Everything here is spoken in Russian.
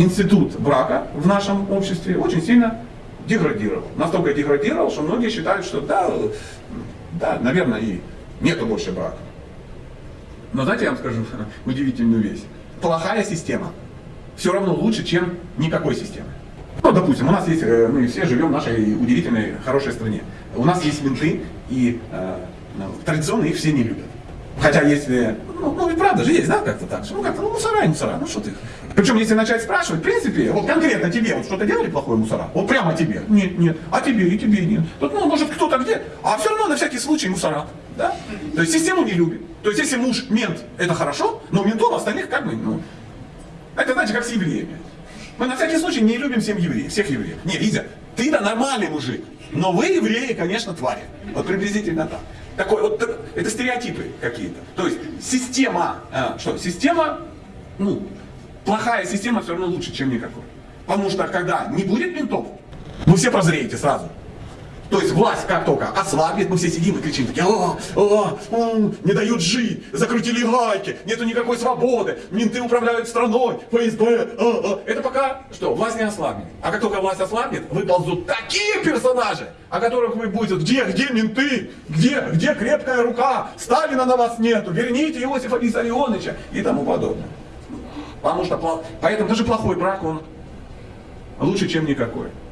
институт брака в нашем обществе очень сильно деградировал. Настолько деградировал, что многие считают, что да, да, наверное, и нету больше брака. Но знаете, я вам скажу удивительную вещь. Плохая система все равно лучше, чем никакой системы. Ну, допустим, у нас есть, э, мы все живем в нашей удивительной, хорошей стране. У нас есть менты, и э, ну, традиционно их все не любят. Хотя если, ну, ну правда же есть, да, как-то так, что, ну как-то, ну мусора и мусора, ну что ты. Причем если начать спрашивать, в принципе, вот конкретно тебе, вот что-то делали плохое мусора, вот прямо тебе, нет, нет, а тебе и тебе нет. Тут, ну, может кто-то где, а все равно на всякий случай мусора, да. То есть систему не любит. То есть если муж мент, это хорошо, но ментов остальных как бы, ну, это знаете, как с евреями. Мы на всякий случай не любим всем евреев, всех евреев. Не, Лиза, ты-то нормальный мужик, но вы, евреи, конечно, твари. Вот приблизительно так. Такой, вот, это стереотипы какие-то. То есть система, а, что, система, ну, плохая система все равно лучше, чем никакой. Потому что когда не будет ментов, вы все прозреете сразу. То есть власть как только ослабнет, мы все сидим и кричим, такие, «А, а, м, не дают жить, закрутили гайки, нету никакой свободы, менты управляют страной, ФСБ, а, а». это пока что, власть не ослабнет. А как только власть ослабнет, выползут такие персонажи, о которых вы будете, где, где менты, где, где крепкая рука, Сталина на вас нету, верните Иосифа Виссарионовича и тому подобное. Потому что, поэтому даже плохой брак, он лучше, чем никакой.